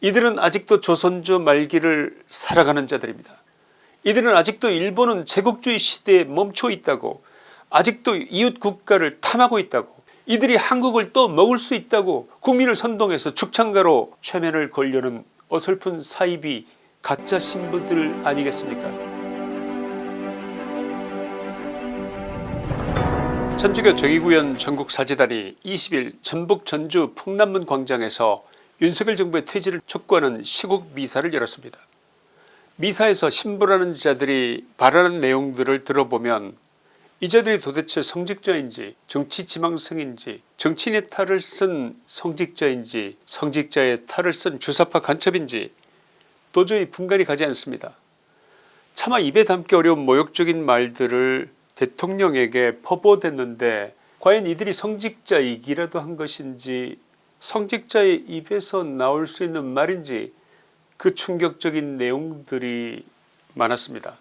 이들은 아직도 조선조 말기를 살아가는 자들입니다. 이들은 아직도 일본은 제국주의 시대에 멈춰 있다고 아직도 이웃 국가를 탐하고 있다고 이들이 한국을 또 먹을 수 있다고 국민을 선동해서 축창가로 최면을 걸려는 어설픈 사입이 가짜 신부들 아니겠습니까 천주교 정의구현 전국사재단이 20일 전북 전주 풍남문 광장에서 윤석열 정부의 퇴진을 촉구하는 시국 미사를 열었습니다. 미사에서 신부라는 자들이 발언한 내용들을 들어보면 이 자들이 도대체 성직자인지 정치지망생인지 정치인의 탈을 쓴 성직자인지 성직자의 탈을 쓴 주사파 간첩인지 도저히 분간이 가지 않습니다. 차마 입에 담기 어려운 모욕적인 말들을 대통령에게 퍼부어댔는데 과연 이들이 성직자이기라도 한 것인지 성직자의 입에서 나올 수 있는 말인지 그 충격적인 내용들이 많았습니다.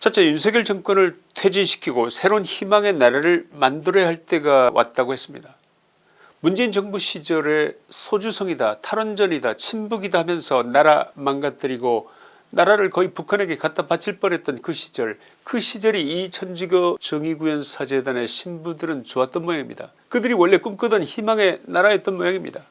첫째 윤석열 정권을 퇴진시키고 새로운 희망의 나라를 만들어야 할 때가 왔다고 했습니다. 문재인 정부 시절에 소주성이다 탈원전이다 친북이다 하면서 나라 망가뜨리고 나라를 거의 북한에게 갖다 바칠 뻔했던 그 시절 그 시절이 이 천주교 정의구현 사재단의 신부들은 좋았던 모양입니다. 그들이 원래 꿈꾸던 희망의 나라였던 모양입니다.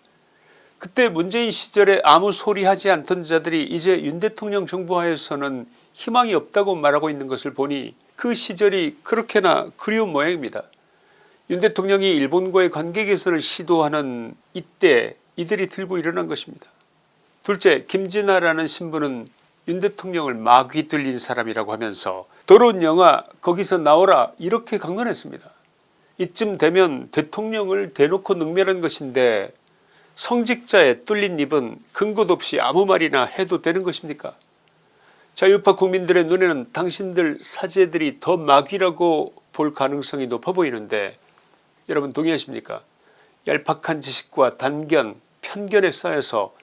그때 문재인 시절에 아무 소리 하지 않던 자들이 이제 윤 대통령 정부 하에서는 희망이 없다고 말하고 있는 것을 보니 그 시절이 그렇게나 그리운 모양입니다. 윤 대통령이 일본과의 관계 개선을 시도하는 이때 이들이 들고 일어난 것입니다. 둘째 김진아라는 신부는 윤 대통령을 마귀 들린 사람이라고 하면서 더러운 영화 거기서 나오라 이렇게 강론했습니다. 이쯤 되면 대통령을 대놓고 능멸한 것인데 성직자의 뚫린 입은 근거도 없이 아무 말이나 해도 되는 것입니까 자유파 국민들의 눈에는 당신들 사제들이 더 마귀라고 볼 가능성이 높아 보이는데 여러분 동의하십니까 얄팍한 지식과 단견 편견에 쌓여서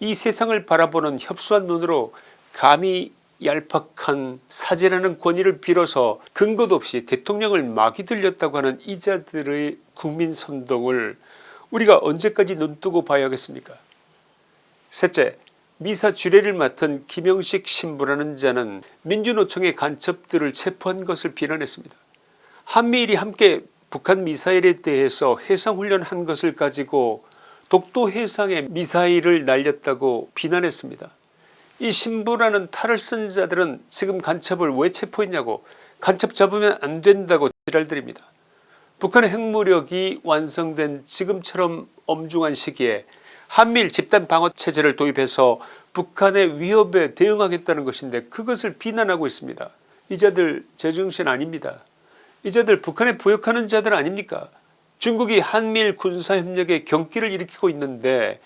이 세상을 바라보는 협소한 눈으로 감히 얄팍한 사제라는 권위를 빌어서 근거도 없이 대통령을 마귀 들렸다고 하는 이자들의 국민선동을 우리가 언제까지 눈뜨고 봐야겠습니까 셋째 미사 주례를 맡은 김영식 신부라는 자는 민주노총의 간첩들을 체포한 것을 비난했습니다. 한미일이 함께 북한 미사일에 대해서 해상훈련한 것을 가지고 독도 해상에 미사일을 날렸다고 비난했습니다. 이 신부라는 탈을 쓴 자들은 지금 간첩을 왜 체포했냐고 간첩 잡으면 안 된다고 지랄들입니다. 북한의 핵무력이 완성된 지금처럼 엄중한 시기에 한미일 집단 방어 체제를 도입해서 북한의 위협에 대응하겠다는 것인데 그것을 비난하고 있습니다. 이자들 제정신 아닙니다. 이자들 북한에 부역하는 자들 아닙니까 중국이 한미일 군사협력에 경기를 일으키고 있는데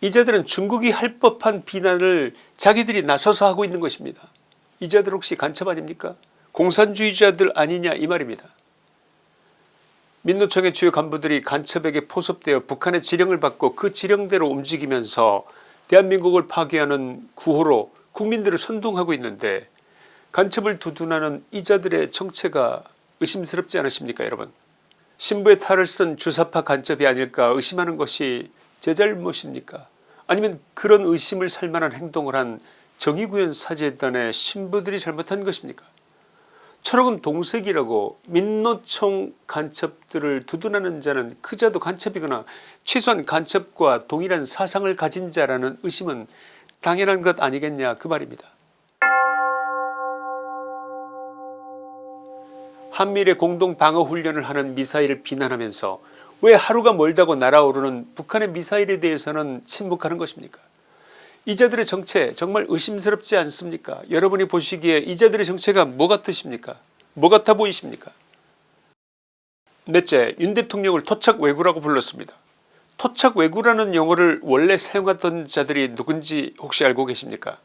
이자들은 중국이 할 법한 비난을 자기들이 나서서 하고 있는 것입니다. 이자들 혹시 간첩 아닙니까 공산주의자들 아니냐 이 말입니다. 민노총의 주요 간부들이 간첩에게 포섭되어 북한의 지령을 받고 그 지령대로 움직이면서 대한민국을 파괴하는 구호로 국민들을 선동하고 있는데 간첩을 두둔하는 이자들의 정체가 의심스럽지 않으십니까 여러분 신부의 탈을 쓴 주사파 간첩이 아닐까 의심하는 것이 제 잘못입니까 아니면 그런 의심을 살만한 행동을 한 정의구현 사제단의 신부들이 잘못한 것입니까 철학은 동색이라고 민노총 간첩들을 두둔하는 자는 그자도 간첩이거나 최소한 간첩과 동일한 사상을 가진 자라는 의심은 당연한 것 아니겠냐 그 말입니다. 한미일의 공동방어훈련을 하는 미사일을 비난하면서 왜 하루가 멀다고 날아오르는 북한의 미사일에 대해서는 침묵하는 것입니까? 이 자들의 정체 정말 의심스럽지 않습니까? 여러분이 보시기에 이 자들의 정체가 뭐 같으십니까? 뭐 같아 보이십니까? 넷째 윤 대통령을 토착 왜구라고 불렀습니다. 토착 왜구라는 용어를 원래 사용하던 자들이 누군지 혹시 알고 계십니까?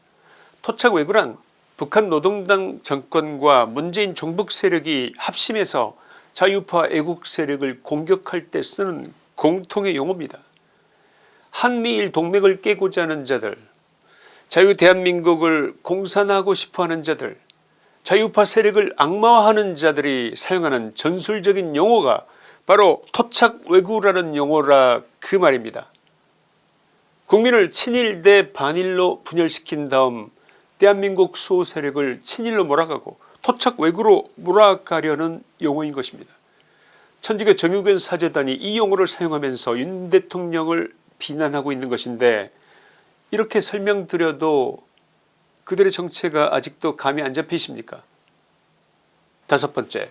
토착 왜구란 북한 노동당 정권과 문재인 종북 세력이 합심해서 자유파 애국 세력을 공격할 때 쓰는 공통의 용어입니다. 한미일 동맹을 깨고자 하는 자들 자유 대한민국을 공산하고 싶어하는 자들 자유파 세력을 악마화하는 자들이 사용하는 전술적인 용어가 바로 토착 왜구라는 용어라 그 말입니다. 국민을 친일 대 반일로 분열시킨 다음 대한민국 수호 세력을 친일로 몰아가고 토착 왜구로 몰아가려는 용어인 것입니다. 천주교 정유견 사재단이 이 용어를 사용하면서 윤 대통령을 비난하고 있는 것인데 이렇게 설명드려도 그들의 정체가 아직도 감이 안 잡히십니까 다섯 번째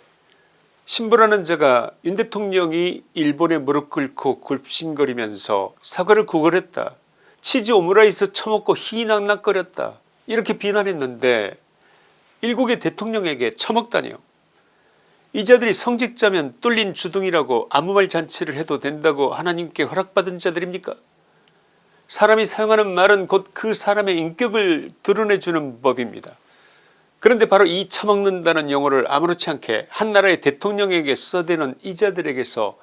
신부라는 자가 윤 대통령이 일본에 무릎 꿇고 굴신거리면서 사과를 구걸했다. 치즈 오므라이스 처먹고 희낙낙거렸다. 이렇게 비난했는데 일국의 대통령에게 처먹다니요. 이 자들이 성직자면 뚫린 주둥이라고 아무 말 잔치를 해도 된다고 하나님께 허락받은 자들입니까 사람이 사용하는 말은 곧 그 사람의 인격을 드러내주는 법입니다. 그런데 바로 이 처먹는다는 용어를 아무렇지 않게 한 나라의 대통령에게 써대는 이자들에게서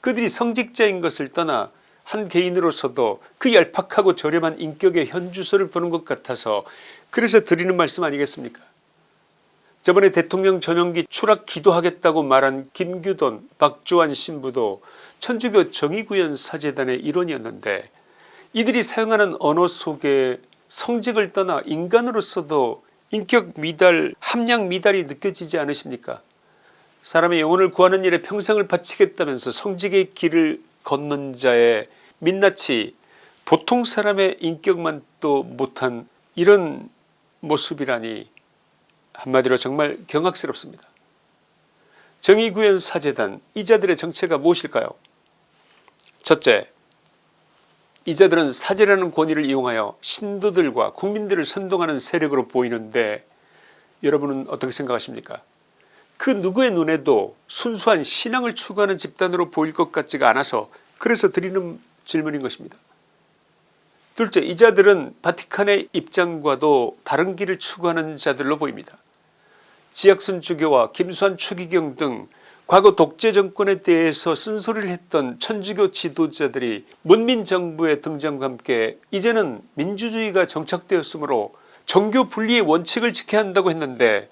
그들이 성직자인 것을 떠나 한 개인으로서도 그 얄팍하고 저렴한 인격의 현주소를 보는 것 같아서 그래서 드리는 말씀 아니겠습니까 저번에 대통령 전용기 추락 기도하겠다고 말한 김규돈 박주환 신부도 천주교 정의구현 사재단의 일원이었는데 이들이 사용하는 언어 속에 성직을 떠나 인간으로서도 인격 미달 함량 미달이 느껴지지 않으십니까? 사람의 영혼을 구하는 일에 평생을 바치겠다면서 성직의 길을 걷는 자의 민낯이 보통 사람의 인격만 또 못한 이런 모습이라니 한마디로 정말 경악스럽습니다. 정의구현 사재단 이자들의 정체가 무엇일까요 첫째 이자들은 사제라는 권위를 이용하여 신도들과 국민들을 선동하는 세력으로 보이는데 여러분은 어떻게 생각하십니까 그 누구의 눈에도 순수한 신앙을 추구하는 집단으로 보일 것 같지가 않아서 그래서 드리는 질문인 것입니다. 둘째 이 자들은 바티칸의 입장과도 다른 길을 추구하는 자들로 보입니다. 지학순 주교와 김수환 추기경 등 과거 독재 정권에 대해서 쓴소리를 했던 천주교 지도자들이 문민정부의 등장과 함께 이제는 민주주의가 정착되었으므로 종교 분리의 원칙을 지켜야 한다고 했는데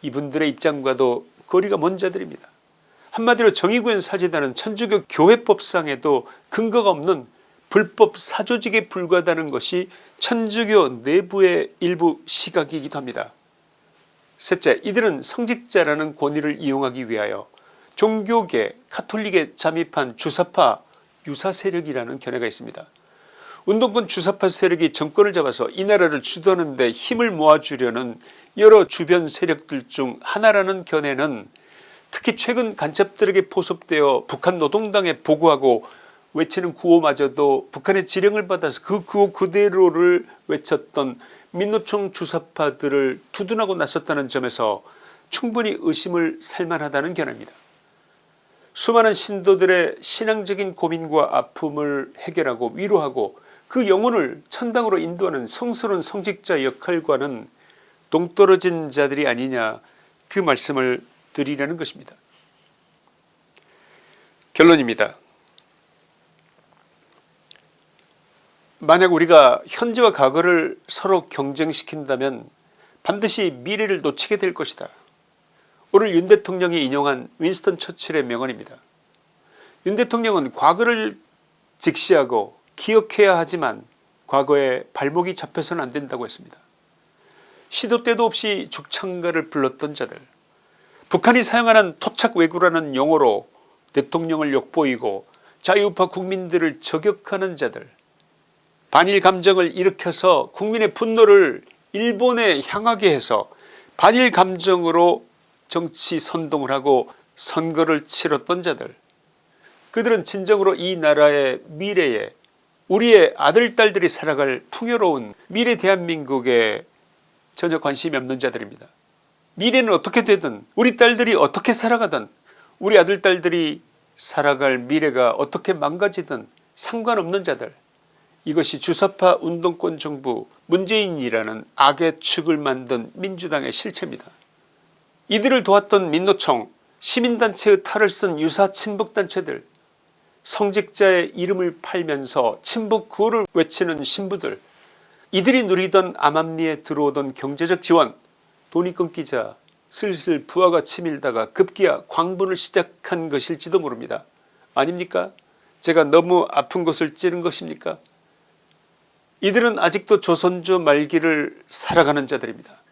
이분들의 입장과도 거리가 먼 자들입니다. 한마디로 정의구현 사재단은 천주교 교회법상에도 근거가 없는 불법 사조직에 불과하다는 것이 천주교 내부의 일부 시각이기도 합니다. 셋째 이들은 성직자라는 권위를 이용하기 위하여 종교계 카톨릭에 잠입한 주사파 유사 세력이라는 견해가 있습니다. 운동권 주사파 세력이 정권을 잡아서 이 나라를 주도하는 데 힘을 모아주려는 여러 주변 세력들 중 하나라는 견해는 특히 최근 간첩들에게 포섭되어 북한 노동당에 보고하고 외치는 구호마저도 북한의 지령을 받아서 그 구호 그대로를 외쳤던 민노총 주사파들을 두둔하고 나섰다는 점에서 충분히 의심을 살만하다는 견해입니다. 수많은 신도들의 신앙적인 고민과 아픔을 해결하고 위로하고 그 영혼을 천당으로 인도하는 성스러운 성직자 역할과는 동떨어진 자들이 아니냐 그 말씀을 드리려는 것입니다. 결론입니다. 만약 우리가 현재와 과거를 서로 경쟁시킨다면 반드시 미래를 놓치게 될 것이다. 오늘 윤 대통령이 인용한 윈스턴 처칠의 명언입니다. 윤 대통령은 과거를 직시하고 기억해야 하지만 과거에 발목이 잡혀서는 안된다고 했습니다. 시도 때도 없이 죽창가를 불렀던 자들 북한이 사용하는 토착 왜구라는 용어로 대통령을 욕보이고 자유우파 국민들을 저격하는 자들 반일 감정을 일으켜서 국민의 분노를 일본에 향하게 해서 반일 감정으로 정치 선동을 하고 선거를 치렀던 자들 그들은 진정으로 이 나라의 미래에 우리의 아들 딸들이 살아갈 풍요로운 미래 대한민국에 전혀 관심이 없는 자들입니다. 미래는 어떻게 되든 우리 딸들이 어떻게 살아가든 우리 아들 딸들이 살아갈 미래가 어떻게 망가지든 상관없는 자들 이것이 주사파 운동권 정부 문재인이라는 악의 축을 만든 민주당의 실체입니다. 이들을 도왔던 민노총 시민단체의 탈을 쓴 유사 친북단체들 성직자의 이름을 팔면서 친북 구호를 외치는 신부들 이들이 누리던 암암리에 들어오던 경제적 지원 돈이 끊기자 슬슬 부하가 치밀다가 급기야 광분을 시작한 것일지도 모릅니다. 아닙니까 제가 너무 아픈 것을 찌른 것입니까 이들은 아직도 조선조 말기를 살아가는 자들입니다.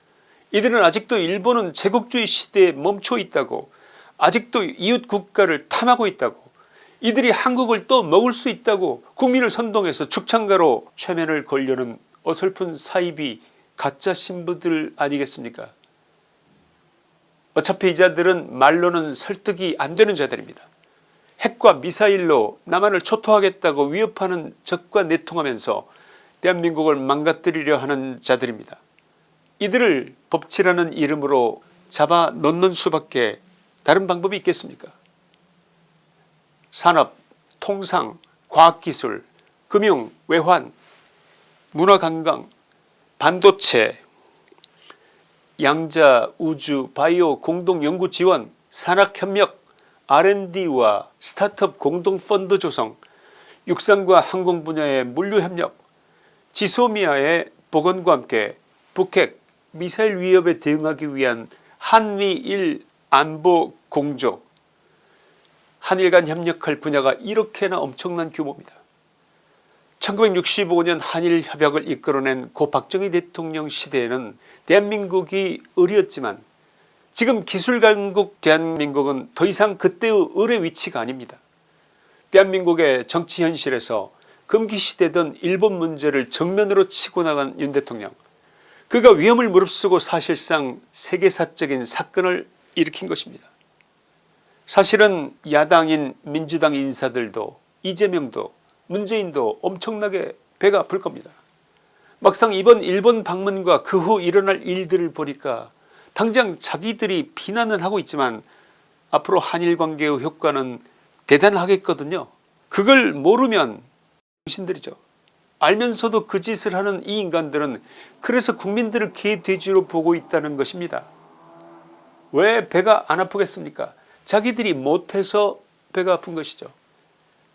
이들은 아직도 일본은 제국주의 시대에 멈춰 있다고 아직도 이웃 국가를 탐하고 있다고 이들이 한국을 또 먹을 수 있다고 국민을 선동해서 축창가로 최면을 걸려는 어설픈 사입이 가짜 신부들 아니겠습니까 어차피 이 자들은 말로는 설득이 안되는 자들입니다. 핵과 미사일로 남한을 초토하겠다고 위협하는 적과 내통하면서 대한민국을 망가뜨리려 하는 자들입니다. 이들을 법치라는 이름으로 잡아 놓는 수밖에 다른 방법이 있겠습니까 산업, 통상, 과학기술, 금융, 외환, 문화관광, 반도체, 양자, 우주, 바이오 공동연구지원, 산학협력, R&D와 스타트업 공동펀드 조성, 육상과 항공 분야의 물류협력, 지소미아의 복원과 함께 북핵 미사일 위협에 대응하기 위한 한미일 안보 공조 한일 간 협력할 분야가 이렇게나 엄청난 규모입니다. 1965년 한일 협약을 이끌어낸 고 박정희 대통령 시대에는 대한민국이 을이었지만 지금 기술강국 대한민국은 더 이상 그때의 을의 위치가 아닙니다. 대한민국의 정치 현실에서 금기시되던 일본 문제를 정면으로 치고 나간 윤 대통령 그가 위험을 무릅쓰고 사실상 세계사적인 사건을 일으킨 것입니다. 사실은 야당인 민주당 인사들도 이재명도 문재인도 엄청나게 배가 아플 겁니다. 막상 이번 일본 방문과 그 후 일어날 일들을 보니까 당장 자기들이 비난은 하고 있지만 앞으로 한일관계의 효과는 대단하겠거든요. 그걸 모르면 신들이죠. 알면서도 그 짓을 하는 이 인간들은 그래서 국민들을 개돼지로 보고 있다는 것입니다. 왜 배가 안 아프겠습니까 자기들이 못해서 배가 아픈 것이죠.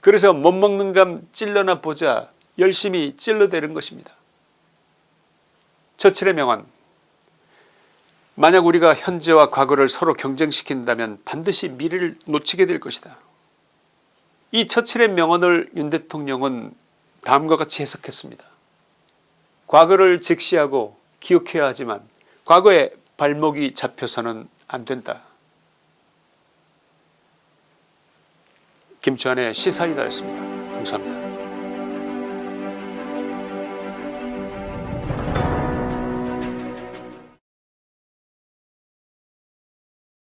그래서 못 먹는 감 찔러나 보자 열심히 찔러대는 것입니다. 처칠의 명언 만약 우리가 현재와 과거를 서로 경쟁시킨다면 반드시 미래를 놓치게 될 것이다. 이 처칠의 명언을 윤 대통령은 다음과 같이 해석했습니다. 과거를 직시하고 기억해야 하지만 과거에 발목이 잡혀서는 안된다. 김주환의 시사이다였습니다. 감사합니다.